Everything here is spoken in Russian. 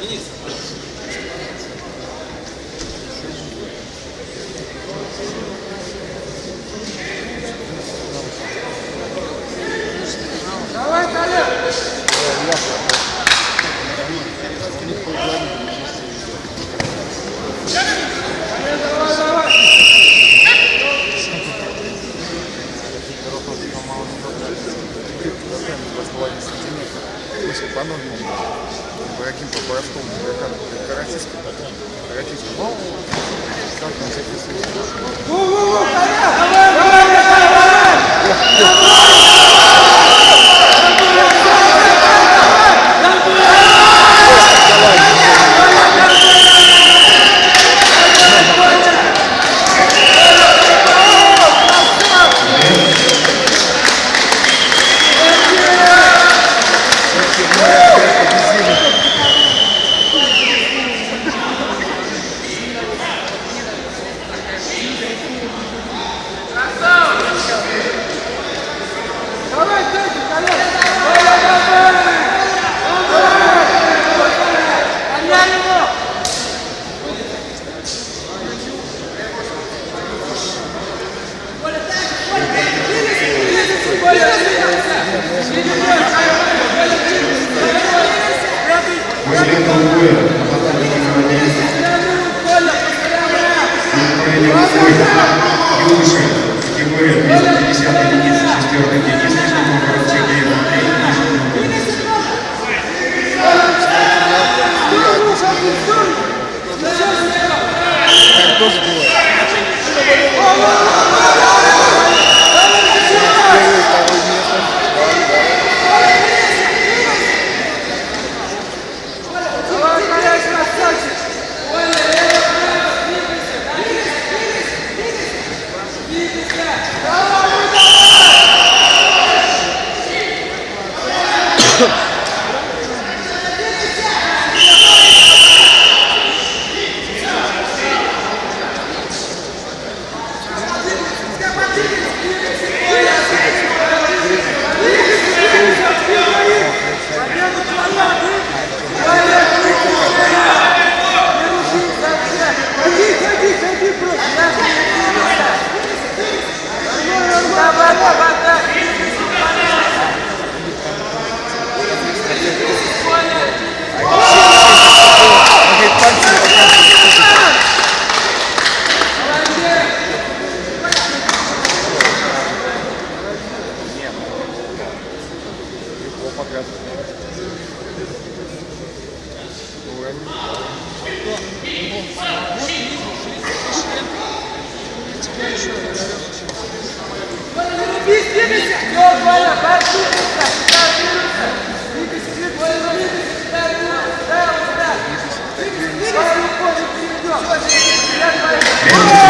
Министр. Давай, Толя! Давай, давай! По нормам. Каким поправкам, каратистом? Каратистом. Ну, как он записывает? Thank you. Легко показывает. Уровень. Первый